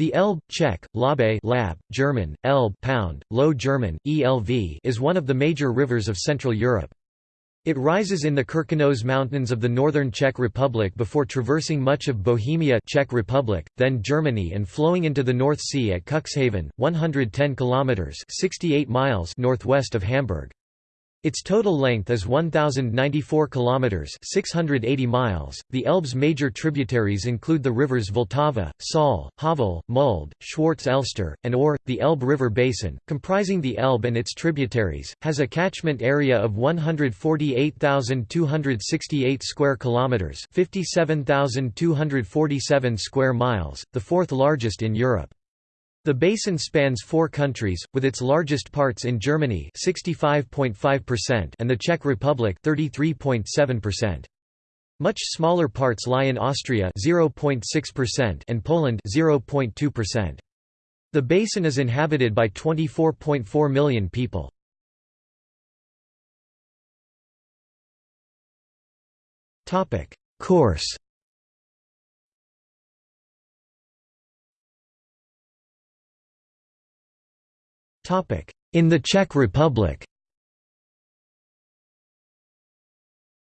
The Elbe Czech, Labe lab, German, Elbe pound, Low German, ELV is one of the major rivers of Central Europe. It rises in the Krkonoše Mountains of the northern Czech Republic before traversing much of Bohemia Czech Republic, then Germany and flowing into the North Sea at Cuxhaven, 110 kilometers (68 miles) northwest of Hamburg. Its total length is 1094 kilometers, 680 miles. The Elbe's major tributaries include the rivers Vltava, Saale, Havel, Mulde, Schwarz Elster, and Ohře. The Elbe River Basin, comprising the Elbe and its tributaries, has a catchment area of 148,268 square kilometers, 57,247 square miles, the fourth largest in Europe. The basin spans four countries, with its largest parts in Germany 65.5% and the Czech Republic 33.7%. Much smaller parts lie in Austria 0.6% and Poland 0.2%. The basin is inhabited by 24.4 million people. Course In the Czech Republic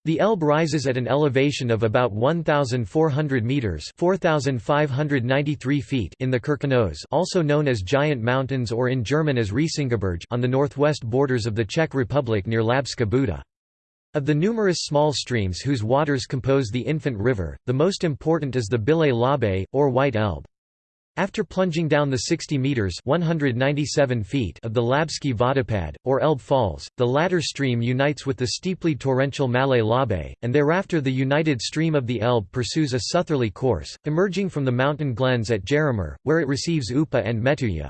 The Elbe rises at an elevation of about 1,400 metres 4,593 feet in the Krkonoše also known as Giant Mountains or in German as Riesengebirge on the northwest borders of the Czech Republic near Labská Buda. Of the numerous small streams whose waters compose the Infant River, the most important is the Bílé Labe, or White Elbe. After plunging down the 60 metres 197 feet of the Labsky Vodopad, or Elbe Falls, the latter stream unites with the steeply torrential Malé Labe, and thereafter the united stream of the Elbe pursues a southerly course, emerging from the mountain glens at Jaroměř, where it receives Upa and Metuje.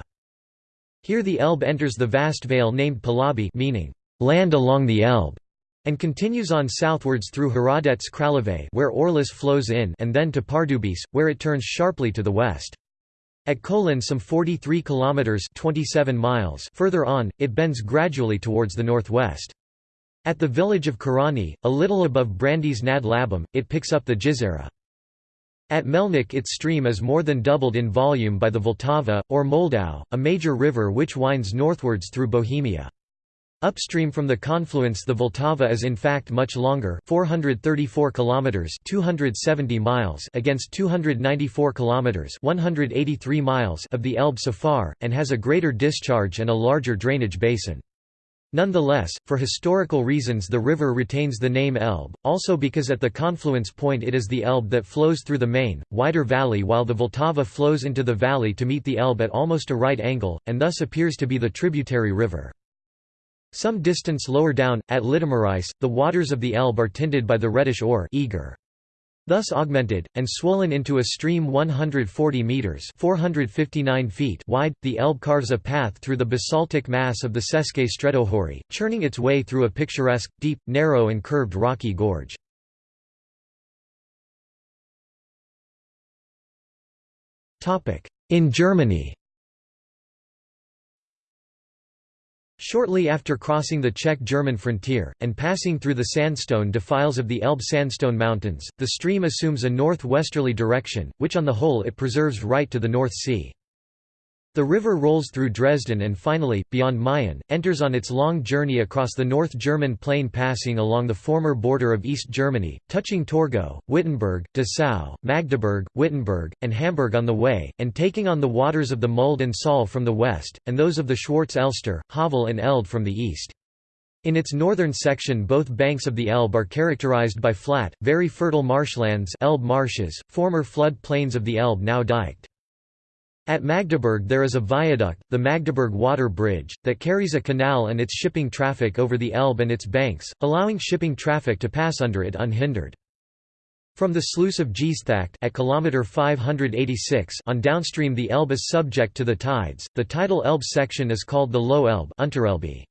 Here the Elbe enters the vast vale named Polabí meaning, land along the Elbe, and continues on southwards through Hradec Králové where Orlice flows in and then to Pardubice, where it turns sharply to the west. At Kolín some 43 kilometers 27 miles further on, it bends gradually towards the northwest. At the village of Káraný, a little above Brandýs nad Labem, it picks up the Jizera. At Melnik its stream is more than doubled in volume by the Vltava, or Moldau, a major river which winds northwards through Bohemia. Upstream from the confluence the Vltava is in fact much longer 434 kilometers 270 miles against 294 kilometers 183 miles of the Elbe so far and has a greater discharge and a larger drainage basin. Nonetheless, for historical reasons the river retains the name Elbe, also because at the confluence point it is the Elbe that flows through the main, wider valley while the Vltava flows into the valley to meet the Elbe at almost a right angle, and thus appears to be the tributary river. Some distance lower down, at Litoměřice, the waters of the Elbe are tinted by the reddish Ohře Eger. Thus augmented, and swollen into a stream 140 metres 459 feet wide, the Elbe carves a path through the basaltic mass of the České středohoří, churning its way through a picturesque, deep, narrow and curved rocky gorge. In Germany Shortly after crossing the Czech-German frontier, and passing through the sandstone defiles of the Elbe Sandstone Mountains, the stream assumes a northwesterly direction, which on the whole it preserves right to the North Sea. The river rolls through Dresden and finally, beyond Meissen, enters on its long journey across the North German plain passing along the former border of East Germany, touching Torgau, Wittenberg, Dessau, Magdeburg, Wittenberg, and Hamburg on the way, and taking on the waters of the Mulde and Saale from the west, and those of the Schwarz Elster, Havel and Elde from the east. In its northern section both banks of the Elbe are characterized by flat, very fertile marshlands Elbe marshes, former flood plains of the Elbe now diked. At Magdeburg there is a viaduct, the Magdeburg Water Bridge, that carries a canal and its shipping traffic over the Elbe and its banks, allowing shipping traffic to pass under it unhindered. From the sluice of Geesthacht at kilometer 586 on downstream the Elbe is subject to the tides. The tidal Elbe section is called the Low Elbe.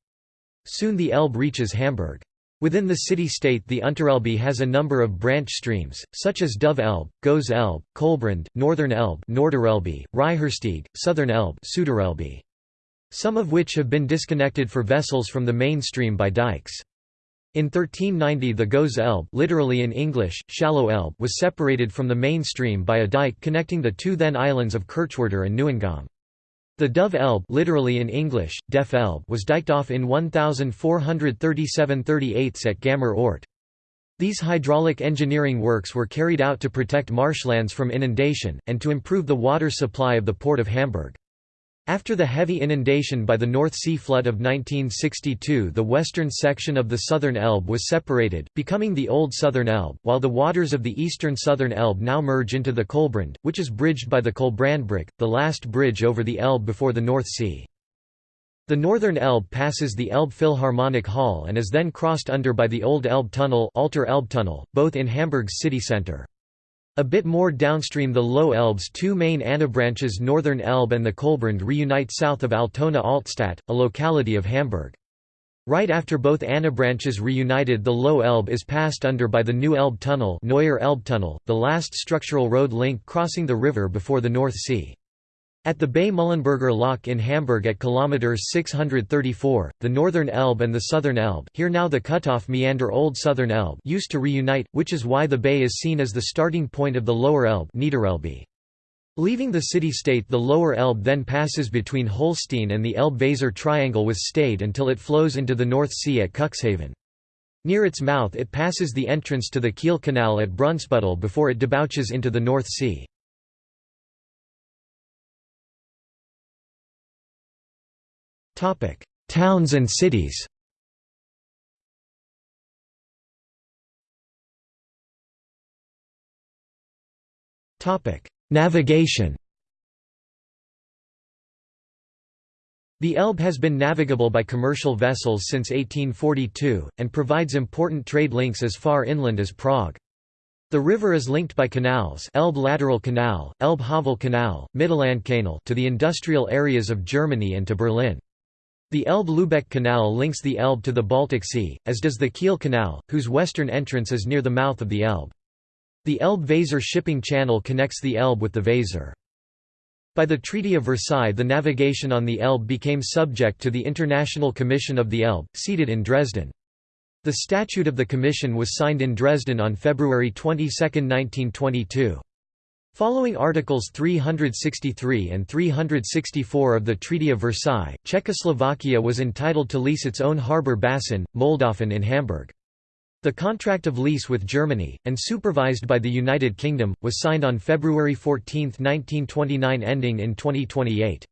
Soon the Elbe reaches Hamburg. Within the city-state the Unterelbe has a number of branch streams, such as Dove Elbe, Gose Elbe, Köhlbrand, Northern Elbe Norderelbe, Reiherstieg, Southern Elbe Suderelbe. Some of which have been disconnected for vessels from the main stream by dikes. In 1390 the Gose Elbe literally in English, shallow Elbe was separated from the main stream by a dike connecting the two then islands of Kirchwerder and Neuengamme. The Dove Elbe literally in English, Deaf Elbe was diked off in 1437–38 at Gammer Ort. These hydraulic engineering works were carried out to protect marshlands from inundation, and to improve the water supply of the port of Hamburg. After the heavy inundation by the North Sea flood of 1962 the western section of the Southern Elbe was separated, becoming the Old Southern Elbe, while the waters of the eastern Southern Elbe now merge into the Köhlbrand, which is bridged by the Kolbrandbrug, the last bridge over the Elbe before the North Sea. The Northern Elbe passes the Elbe Philharmonic Hall and is then crossed under by the Old Elbe Tunnel, Alter Elbe Tunnel, both in Hamburg's city centre. A bit more downstream the Low Elbe's two main anabranches Northern Elbe and the Köhlbrand reunite south of Altona Altstadt, a locality of Hamburg. Right after both anabranches reunited the Low Elbe is passed under by the New Elbe Tunnel Neuer Elbtunnel, the last structural road link crossing the river before the North Sea. At the Bay Mühlenberger Loch in Hamburg at km 634, the Northern Elbe and the Southern Elbe here now the cutoff meander Old Southern Elbe used to reunite, which is why the bay is seen as the starting point of the Lower Elbe. Leaving the city-state the Lower Elbe then passes between Holstein and the Elbe-Weser Triangle with Stade until it flows into the North Sea at Cuxhaven. Near its mouth it passes the entrance to the Kiel Canal at Brunsbüttel before it debouches into the North Sea. Topic: Towns and cities. Topic: Navigation. The Elbe has been navigable by commercial vessels since 1842, and provides important trade links as far inland as Prague. The river is linked by canals Elbe Lateral Canal, Elbe Havel Canal, Mittellandkanal to the industrial areas of Germany and to Berlin. The Elbe-Lübeck Canal links the Elbe to the Baltic Sea, as does the Kiel Canal, whose western entrance is near the mouth of the Elbe. The Elbe-Weser shipping channel connects the Elbe with the Weser. By the Treaty of Versailles the navigation on the Elbe became subject to the International Commission of the Elbe, seated in Dresden. The statute of the commission was signed in Dresden on February 22, 1922. Following Articles 363 and 364 of the Treaty of Versailles, Czechoslovakia was entitled to lease its own harbour basin, Moldhafen in Hamburg. The contract of lease with Germany, and supervised by the United Kingdom, was signed on February 14, 1929 ending in 2028.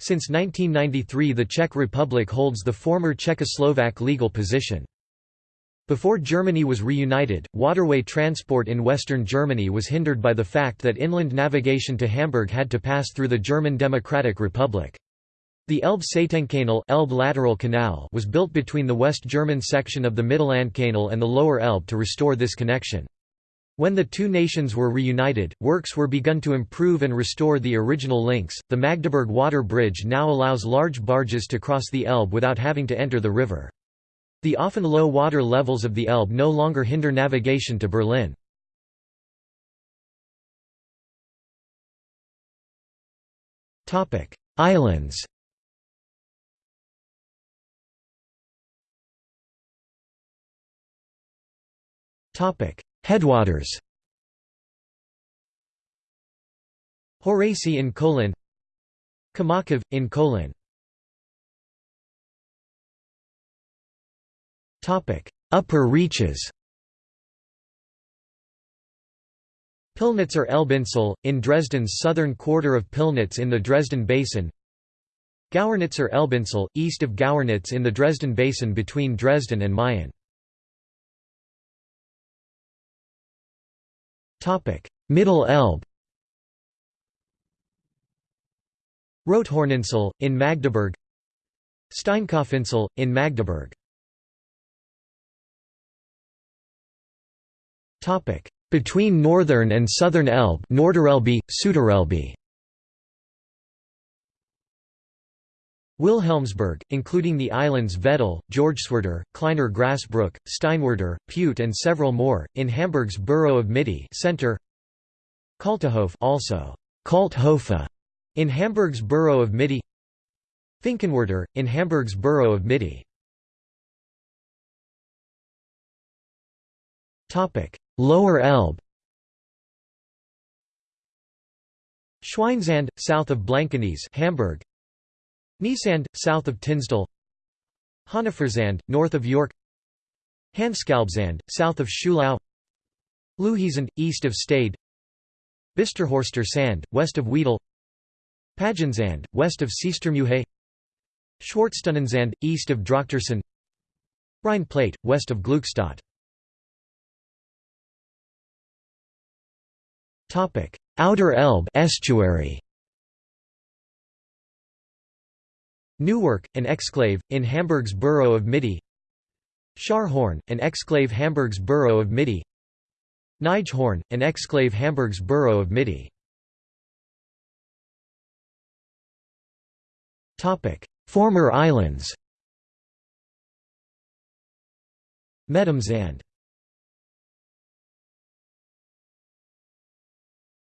Since 1993 the Czech Republic holds the former Czechoslovak legal position. Before Germany was reunited, waterway transport in western Germany was hindered by the fact that inland navigation to Hamburg had to pass through the German Democratic Republic. The Elbe-Seitenkanal Elbe Lateral Canal was built between the West German section of the Mittellandkanal and the Lower Elbe to restore this connection. When the two nations were reunited, works were begun to improve and restore the original links. The Magdeburg Water Bridge now allows large barges to cross the Elbe without having to enter the river. The often low water levels of the Elbe no longer hinder navigation to Berlin. Islands. Headwaters. Horace in Kolin Kamakov, in Kolin Upper reaches Pillnitzer Elbinsel, in Dresden's southern quarter of Pillnitz in the Dresden Basin Gauernitzer Elbinsel, east of Gauernitz in the Dresden Basin between Dresden and Meissen. Middle Elbe Rothorninsel, in Magdeburg Steinkopfinsel, in Magdeburg Between Northern and Southern Elbe Norderelbe, Süderelbe Wilhelmsburg, including the islands Wedel, Georgswerder, Kleiner Grasbrook, Steinwerder, Pute and several more, in Hamburg's borough of Mitte center. Kaltehof also. Kalthofe, in Hamburg's borough of Mitte. Finkenwerder, in Hamburg's borough of Mitte Lower Elbe. Schweinsand, south of Blankenese Hamburg. Niesand, south of Tinsdal. Hannoversand, north of Jork. Hanskalbsand, south of Schulau. Lühesand, east of Stade. Bisterhorster Sand, west of Wedel. Pagensand, west of Seestermuhe Schwarztonnensand, east of Drochtersen. Rhine Plate, west of Gluckstadt Outer Elbe estuary. Neuwerk, an exclave, in Hamburg's borough of Mitte Scharhorn, an exclave Hamburg's borough of Mitte Nijhorn, an exclave Hamburg's borough of Mitte Former islands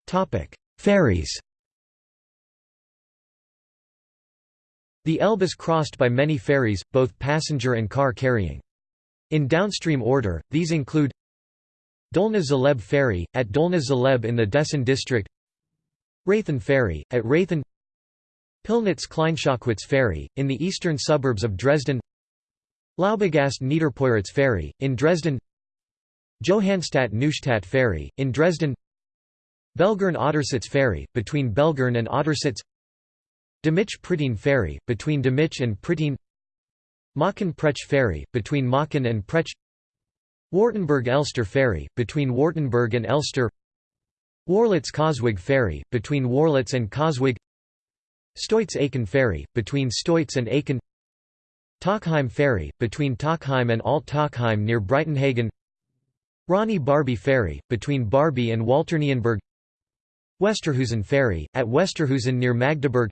Medemsand Ferries The Elbe is crossed by many ferries, both passenger and car carrying. In downstream order, these include Dolna Zaleb Ferry, at Dolna Zaleb in the Dessen district Raythen Ferry, at Raythen Pillnitz Kleinschockwitz Ferry, in the eastern suburbs of Dresden Laubegast Niederpoiritz Ferry, in Dresden Johannstadt Neustadt Ferry, in Dresden Belgern Ottersitz Ferry, between Belgern and Ottersitz Demich Prittin Ferry, between Demich and Prittin Machen Prech Ferry, between Machen and Prech. Wartenberg-Elster Ferry, between Wartenberg and Elster. Worlitz-Coswig Ferry, between Worlitz and Coswig Stoitz-Aachen Ferry, between Stoitz and Aachen. Tochheim Ferry, between Tockheim and Alt-Tockheim near Breitenhagen. Ronny Barby Ferry, between Barby and Walternienburg Westerhusen Ferry, at Westerhusen near Magdeburg.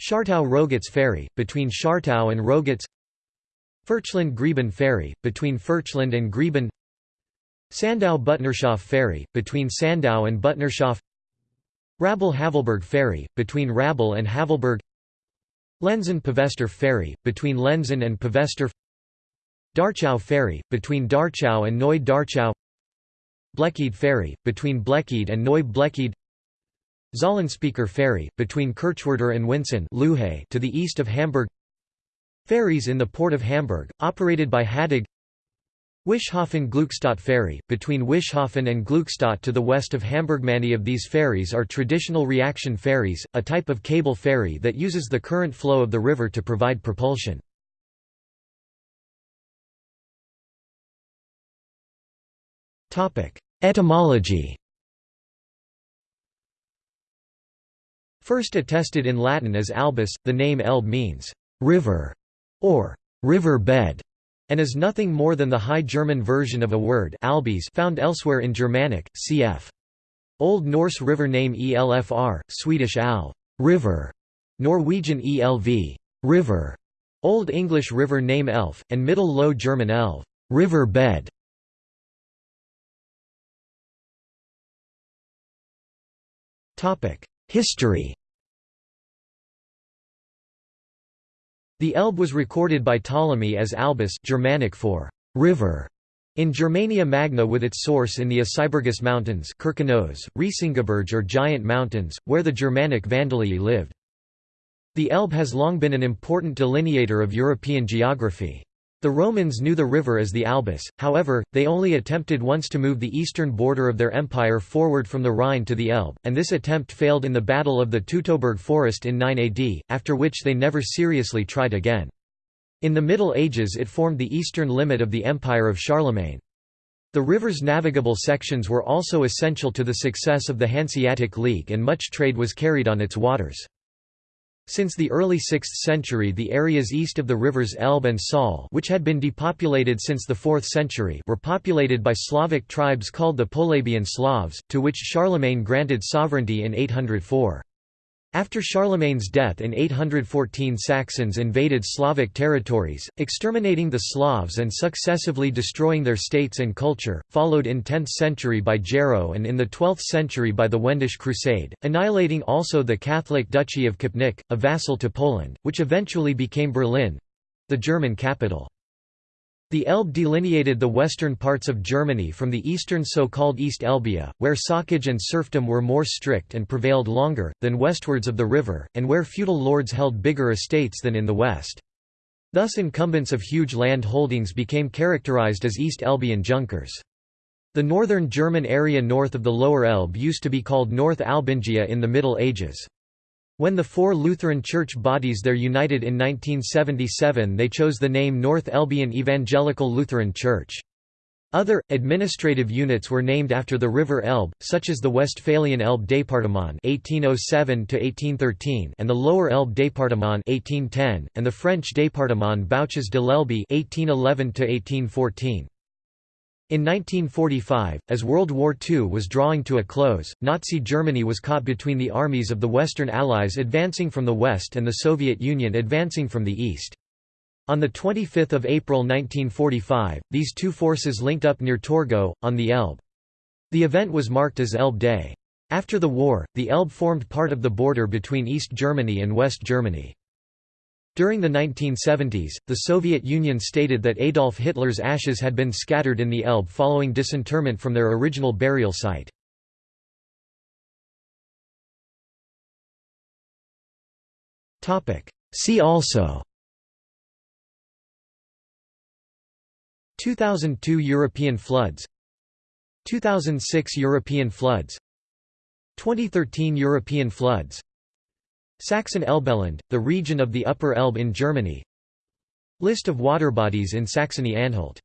Schartau-Rogitz Ferry, between Schartau and Rogitz. Furchland-Grieben Ferry, between Furchland and Grieben. Sandau-Butnershof Ferry, between Sandau and Butnershof Rabel-Havelberg Ferry, between Rabel and Havelberg. Lenzen-Pevester Ferry, between Lenzen and Pevester Darchau Ferry, between Darchau and Neu Darchau Bleckede Ferry, between Bleckede and Neu Bleckede Zollenspieker Ferry, between Kirchwerder and Winsen to the east of Hamburg Ferries in the port of Hamburg, operated by HADAG Wischhafen-Gluckstadt Ferry, between Wischhafen and Gluckstadt to the west of Hamburg. Many of these ferries are traditional reaction ferries, a type of cable ferry that uses the current flow of the river to provide propulsion. Etymology First attested in Latin as albus, the name Elbe means «river» or «river bed» and is nothing more than the High German version of a word albis found elsewhere in Germanic, cf. Old Norse river name Elfr, Swedish al river, Norwegian Elv river, Old English river name Elf, and Middle Low German Elv river bed. History The Elbe was recorded by Ptolemy as Albus Germanic for river in Germania Magna with its source in the Asybergus Mountains Riesengebirge or Giant Mountains, where the Germanic Vandalii lived. The Elbe has long been an important delineator of European geography. The Romans knew the river as the Albus, however, they only attempted once to move the eastern border of their empire forward from the Rhine to the Elbe, and this attempt failed in the Battle of the Teutoburg Forest in 9 AD, after which they never seriously tried again. In the Middle Ages it formed the eastern limit of the empire of Charlemagne. The river's navigable sections were also essential to the success of the Hanseatic League and much trade was carried on its waters. Since the early 6th century the areas east of the rivers Elbe and Saale which had been depopulated since the 4th century were populated by Slavic tribes called the Polabian Slavs, to which Charlemagne granted sovereignty in 804. After Charlemagne's death in 814 Saxons invaded Slavic territories, exterminating the Slavs and successively destroying their states and culture, followed in 10th century by Gero and in the 12th century by the Wendish Crusade, annihilating also the Catholic Duchy of Kopnik, a vassal to Poland, which eventually became Berlin—the German capital. The Elbe delineated the western parts of Germany from the eastern so-called East Elbia, where socage and serfdom were more strict and prevailed longer, than westwards of the river, and where feudal lords held bigger estates than in the west. Thus incumbents of huge land holdings became characterized as East Elbian Junkers. The northern German area north of the Lower Elbe used to be called North Albingia in the Middle Ages. When the four Lutheran church bodies there united in 1977 they chose the name North Elbian Evangelical Lutheran Church. Other, administrative units were named after the River Elbe, such as the Westphalian Elbe Département (1807–1813) and the Lower Elbe Département (1810), and the French Département Bouches de l'Elbe (1811–1814). In 1945, as World War II was drawing to a close, Nazi Germany was caught between the armies of the Western Allies advancing from the west and the Soviet Union advancing from the east. On 25 April 1945, these two forces linked up near Torgau, on the Elbe. The event was marked as Elbe Day. After the war, the Elbe formed part of the border between East Germany and West Germany. During the 1970s, the Soviet Union stated that Adolf Hitler's ashes had been scattered in the Elbe following disinterment from their original burial site. See also 2002 European floods 2006 European floods 2013 European floods Saxon-Elbeland, the region of the Upper Elbe in Germany. List of waterbodies in Saxony-Anhalt